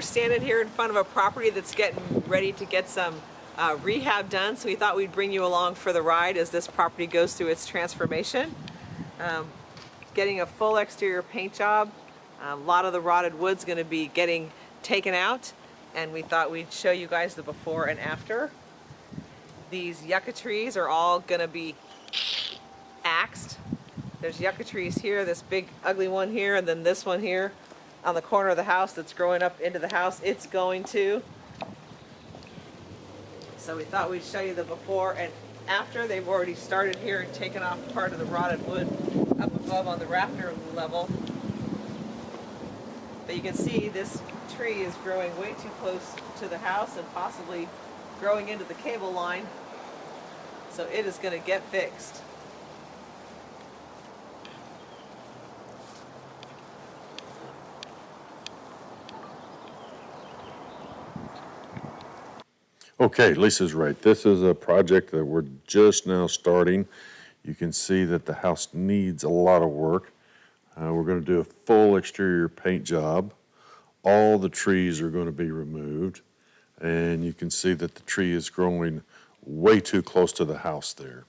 we're standing here in front of a property that's getting ready to get some uh, rehab done, so we thought we'd bring you along for the ride as this property goes through its transformation. Um, getting a full exterior paint job. a lot of the rotted wood's going to be getting taken out, and we thought we'd show you guys the before and after. These yucca trees are all going to be axed. There's yucca trees here, this big ugly one here, and then this one here on the corner of the house that's growing up into the house. It's going to. So we thought we'd show you the before and after. They've already started here and taken off part of the rotted wood up above on the rafter level. But you can see this tree is growing way too close to the house and possibly growing into the cable line. So it is going to get fixed. Okay, Lisa's right. This is a project that we're just now starting. You can see that the house needs a lot of work. Uh, we're gonna do a full exterior paint job. All the trees are gonna be removed. And you can see that the tree is growing way too close to the house there.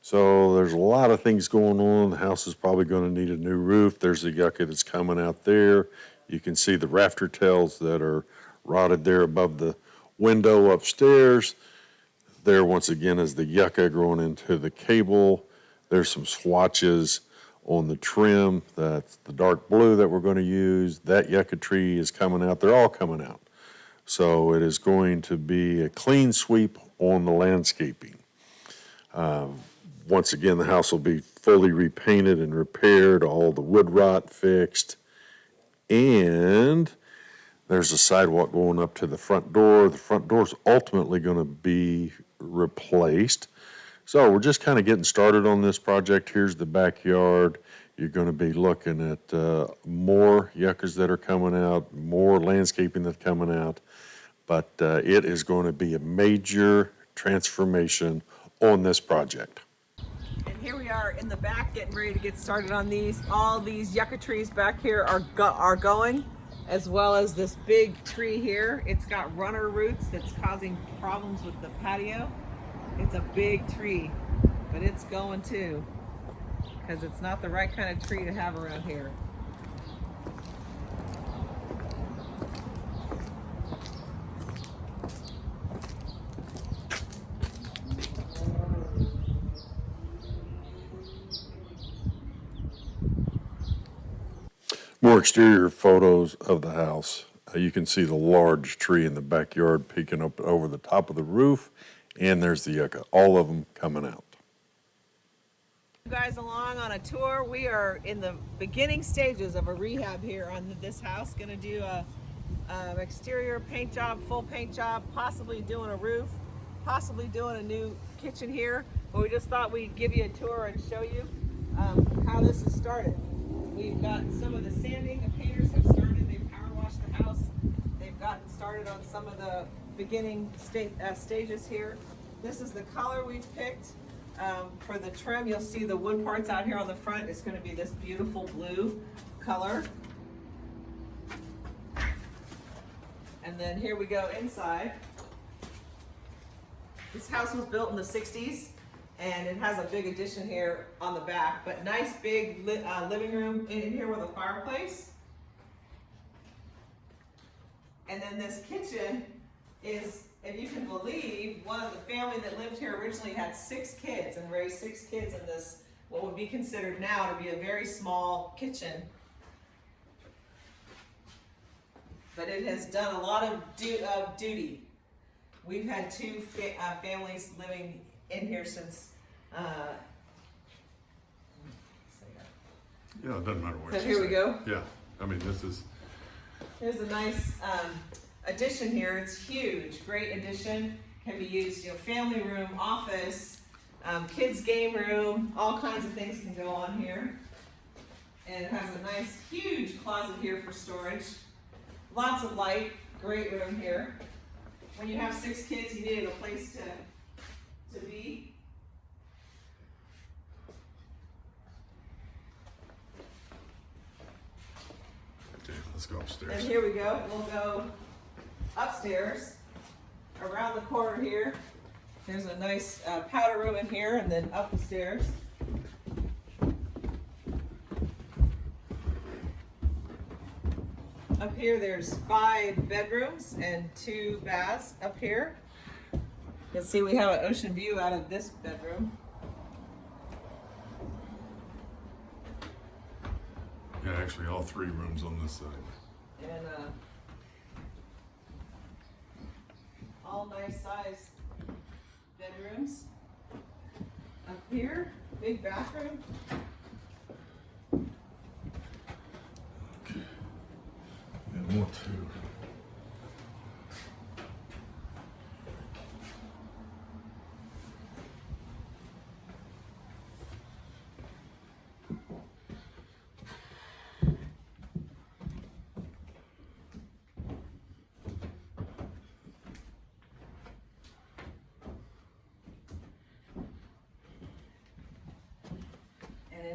So there's a lot of things going on. The house is probably gonna need a new roof. There's the yucca that's coming out there. You can see the rafter tails that are rotted there above the window upstairs. There, once again, is the yucca growing into the cable. There's some swatches on the trim. That's the dark blue that we're going to use. That yucca tree is coming out. They're all coming out. So it is going to be a clean sweep on the landscaping. Um, once again, the house will be fully repainted and repaired, all the wood rot fixed. And there's a sidewalk going up to the front door. The front door is ultimately going to be replaced. So we're just kind of getting started on this project. Here's the backyard. You're going to be looking at uh, more yuccas that are coming out, more landscaping that's coming out. But uh, it is going to be a major transformation on this project. And here we are in the back getting ready to get started on these. All these yucca trees back here are, go are going as well as this big tree here. It's got runner roots that's causing problems with the patio. It's a big tree, but it's going too because it's not the right kind of tree to have around here. More exterior photos of the house. Uh, you can see the large tree in the backyard peeking up over the top of the roof, and there's the yucca, all of them coming out. You guys along on a tour. We are in the beginning stages of a rehab here on this house. Gonna do a, a exterior paint job, full paint job, possibly doing a roof, possibly doing a new kitchen here. But we just thought we'd give you a tour and show you um, how this has started. We've got some of the sanding, the painters have started, they've power washed the house. They've gotten started on some of the beginning uh, stages here. This is the color we've picked. Um, for the trim, you'll see the wood parts out here on the front. It's gonna be this beautiful blue color. And then here we go inside. This house was built in the 60s and it has a big addition here on the back, but nice big li uh, living room in here with a fireplace. And then this kitchen is, if you can believe, one of the family that lived here originally had six kids and raised six kids in this, what would be considered now to be a very small kitchen. But it has done a lot of du uh, duty. We've had two fa uh, families living in here since. Uh, Yeah, it doesn't matter what. So you here we say. go. Yeah, I mean, this is, There's a nice um, addition here. It's huge, great addition. Can be used, you know, family room, office, um, kids game room, all kinds of things can go on here. And it has a nice, huge closet here for storage. Lots of light, great room here. When you have six kids, you needed a place to, to be. And here we go. We'll go upstairs, around the corner here, there's a nice uh, powder room in here and then up the stairs. Up here, there's five bedrooms and two baths up here. You can see we have an ocean view out of this bedroom. yeah, actually all three rooms on this side. And, uh, all nice sized bedrooms. Up here, big bathroom. Yeah, more too.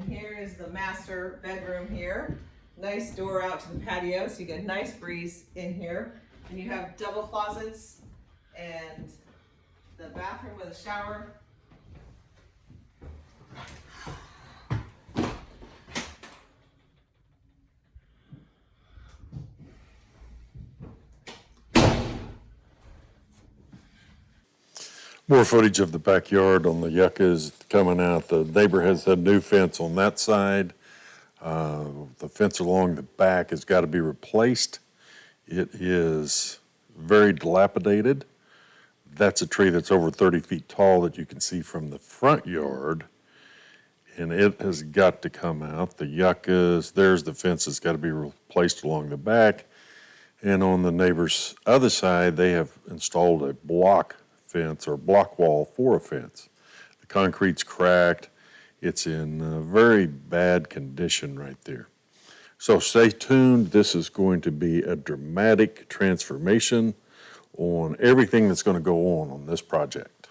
Here is the master bedroom here. Nice door out to the patio, so you get a nice breeze in here. And you have double closets and the bathroom with a shower. More footage of the backyard on the yuccas coming out. The neighbor has a new fence on that side. Uh, The fence along the back has got to be replaced. It is very dilapidated. That's a tree that's over 30 feet tall that you can see from the front yard. And it has got to come out. The yuccas, there's the fence that's got to be replaced along the back. And on the neighbor's other side, they have installed a block fence or block wall for a fence. The concrete's cracked. It's in very bad condition right there. So stay tuned. This is going to be a dramatic transformation on everything that's going to go on on this project.